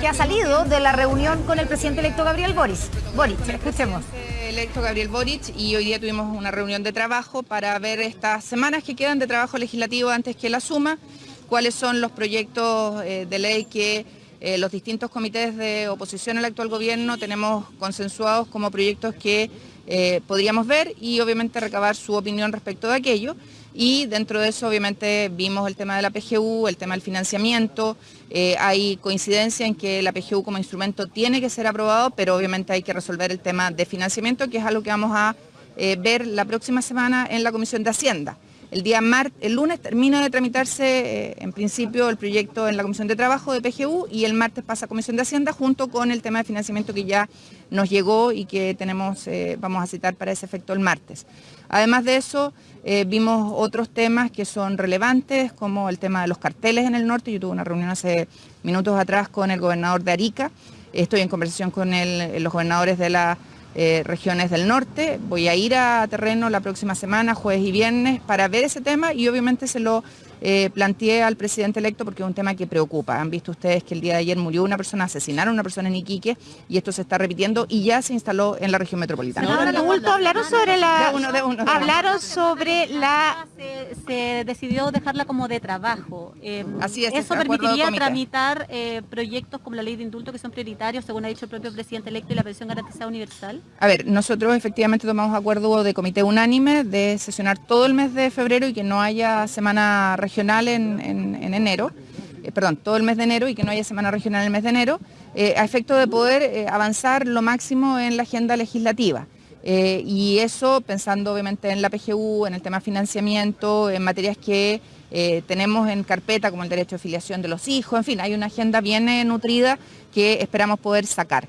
que ha salido de la reunión con el presidente electo Gabriel Boric. Boric, escuchemos. Electo Gabriel Boric y hoy día tuvimos una reunión de trabajo para ver estas semanas que quedan de trabajo legislativo antes que la suma, cuáles son los proyectos eh, de ley que eh, los distintos comités de oposición al actual gobierno tenemos consensuados como proyectos que eh, podríamos ver y obviamente recabar su opinión respecto de aquello. Y dentro de eso obviamente vimos el tema de la PGU, el tema del financiamiento, eh, hay coincidencia en que la PGU como instrumento tiene que ser aprobado, pero obviamente hay que resolver el tema de financiamiento, que es algo que vamos a eh, ver la próxima semana en la Comisión de Hacienda. El día el lunes termina de tramitarse eh, en principio el proyecto en la Comisión de Trabajo de PGU y el martes pasa a Comisión de Hacienda junto con el tema de financiamiento que ya nos llegó y que tenemos, eh, vamos a citar para ese efecto el martes. Además de eso, eh, vimos otros temas que son relevantes, como el tema de los carteles en el norte. Yo tuve una reunión hace minutos atrás con el gobernador de Arica. Estoy en conversación con los gobernadores de la eh, regiones del norte. Voy a ir a terreno la próxima semana, jueves y viernes, para ver ese tema y obviamente se lo eh, planteé al presidente electo porque es un tema que preocupa. Han visto ustedes que el día de ayer murió una persona, asesinaron a una persona en Iquique y esto se está repitiendo y ya se instaló en la región metropolitana. sobre la... hablaron sobre la... Se, decidió dejarla como de trabajo. Em, Así es. ¿Eso permitiría tramitar eh, proyectos como la ley de indulto que son prioritarios, según ha dicho el propio presidente electo, y la pensión garantizada universal? A ver, nosotros efectivamente tomamos acuerdo de comité unánime de sesionar todo el mes de febrero y que no haya semana regional en, enero, eh, perdón, todo el mes de enero y que no haya semana regional en el mes de enero, eh, a efecto de poder avanzar lo máximo en la agenda legislativa. Y eso pensando obviamente en la PGU, en el tema financiamiento, en materias que tenemos en carpeta como el derecho de filiación de los hijos, en fin, hay una agenda bien nutrida que esperamos poder sacar.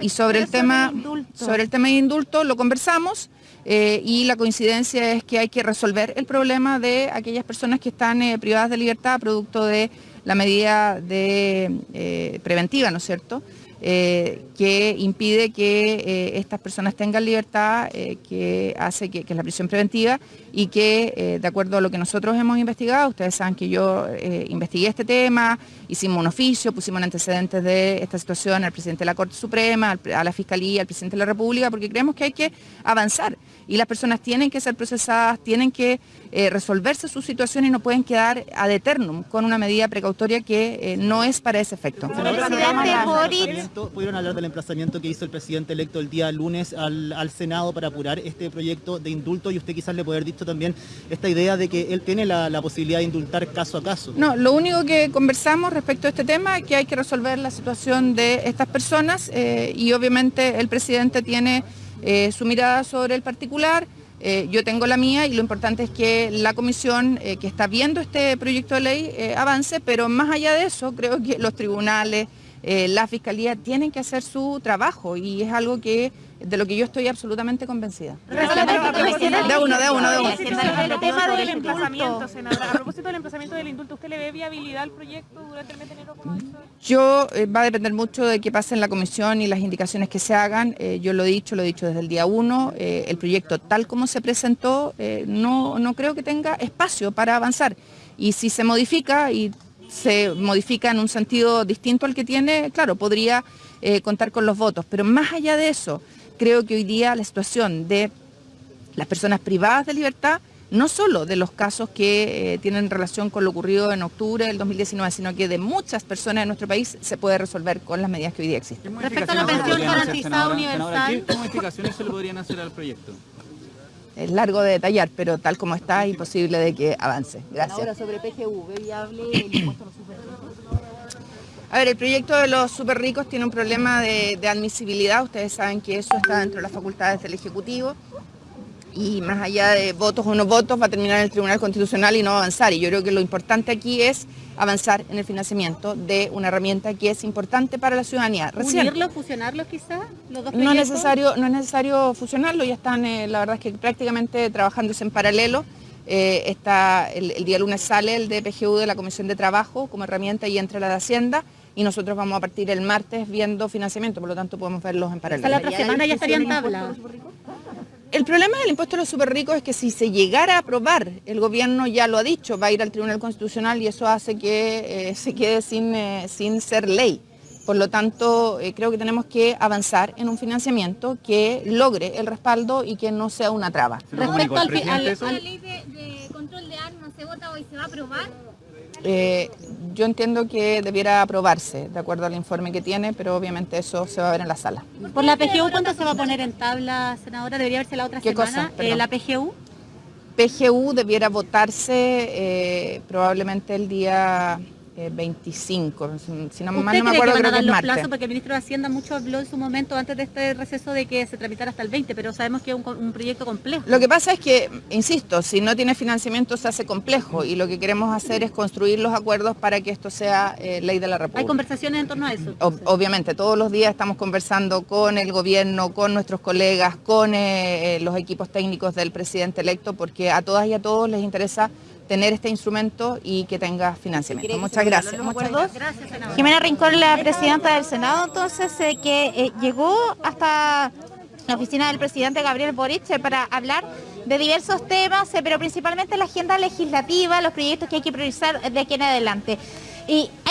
y sobre el, tema, sobre el tema de indulto lo conversamos, eh, y la coincidencia es que hay que resolver el problema de aquellas personas que están eh, privadas de libertad producto de la medida de, eh, preventiva, ¿no es cierto?, que impide que estas personas tengan libertad, que hace que, es la prisión preventiva y que de acuerdo a lo que nosotros hemos investigado, ustedes saben que yo investigué este tema, hicimos un oficio, pusimos antecedentes de esta situación al presidente de la Corte Suprema, a la Fiscalía, al presidente de la República, porque creemos que hay que avanzar y las personas tienen que ser procesadas, tienen que eh, resolverse su situación y no pueden quedar ad eternum con una medida precautoria que eh, no es para ese efecto. ¿Pudieron hablar del emplazamiento que hizo el presidente electo el día lunes al, Senado para apurar este proyecto de indulto y usted quizás le puede haber dicho también esta idea de que él tiene la, posibilidad de indultar caso a caso? No, lo único que conversamos respecto a este tema es que hay que resolver la situación de estas personas eh, y obviamente el presidente tiene eh, su mirada sobre el particular, eh, yo tengo la mía y lo importante es que la comisión que está viendo este proyecto de ley avance, pero más allá de eso creo que los tribunales, la fiscalía tienen que hacer su trabajo y es algo que de lo que yo estoy absolutamente convencida. De uno, de uno, de uno. El tema del emplazamiento, senadora. A propósito del emplazamiento del indulto, ¿usted le ve viabilidad al proyecto durante el mes de enero? Yo, eh, va a depender mucho de qué pase en la comisión y las indicaciones que se hagan. Eh, yo lo he dicho, lo he dicho desde el día uno. Eh, el proyecto tal como se presentó, no, no creo que tenga espacio para avanzar. Y si se modifica y se modifica en un sentido distinto al que tiene, claro, podría contar con los votos. Pero más allá de eso, creo que hoy día la situación de las personas privadas de libertad, no solo de los casos que eh, tienen relación con lo ocurrido en octubre del 2019, sino que de muchas personas en nuestro país se puede resolver con las medidas que hoy día existen. Respecto a la pensión garantizada universal... ¿Qué modificaciones se le podrían hacer al proyecto? Es largo de detallar, pero tal como está, imposible de que avance. Gracias. Ahora sobre PGU, viable el impuesto a los a ver, el proyecto de los super ricos tiene un problema de, admisibilidad. Ustedes saben que eso está dentro de las facultades del Ejecutivo y más allá de votos o no votos va a terminar en el Tribunal Constitucional y no va a avanzar. Y yo creo que lo importante aquí es avanzar en el financiamiento de una herramienta que es importante para la ciudadanía. ¿Unirlo, fusionarlo quizás? ¿Los dos no, es necesario, no es necesario fusionarlo, ya están, eh, la verdad es que prácticamente trabajándose en paralelo. Eh, está, el, el, día lunes sale el de PGU de la Comisión de Trabajo como herramienta y entre la de Hacienda y nosotros vamos a partir el martes viendo financiamiento, por lo tanto podemos verlos en paralelo. la otra semana ya estarían tabla. El problema del impuesto a los super ricos es que si se llegara a aprobar, el gobierno ya lo ha dicho, va a ir al Tribunal Constitucional y eso hace que eh, se quede sin, eh, sin ser ley. Por lo tanto, eh, creo que tenemos que avanzar en un financiamiento que logre el respaldo y que no sea una traba. Respecto al, al- ¿La ley de, de control de armas se vota hoy? ¿Se va a aprobar? Eh, yo entiendo que debiera aprobarse, de acuerdo al informe que tiene, pero obviamente eso se va a ver en la sala. por la PGU, ¿cuánto se va a poner en tabla, senadora? Debería verse la otra ¿Qué semana. cosa? Eh, la PGU. PGU debiera votarse eh, probablemente el día eh, 25, si no, mal ¿Usted no me acuerdo, que creo que es los martes. plazos? Porque el ministro de Hacienda mucho habló en su momento antes de este receso de que se tramitara hasta el 20, pero sabemos que es un, proyecto complejo. Lo que pasa es que, insisto, si no tiene financiamiento se hace complejo y lo que queremos hacer es construir los acuerdos para que esto sea eh, ley de la Hay República. conversaciones en torno a eso. Ob- Obviamente, todos los días estamos conversando con el gobierno, con nuestros colegas, con eh, eh, los equipos técnicos del presidente electo, porque a todas y a todos les interesa tener este instrumento y que tenga financiamiento. Muchas gracias. Muchas gracias. Jimena Rincón, la presidenta del Senado, entonces, eh, que eh, llegó hasta la oficina del presidente Gabriel Boric eh, para hablar de diversos temas, eh, pero principalmente la agenda legislativa, los proyectos que hay que priorizar de aquí en adelante. Y hay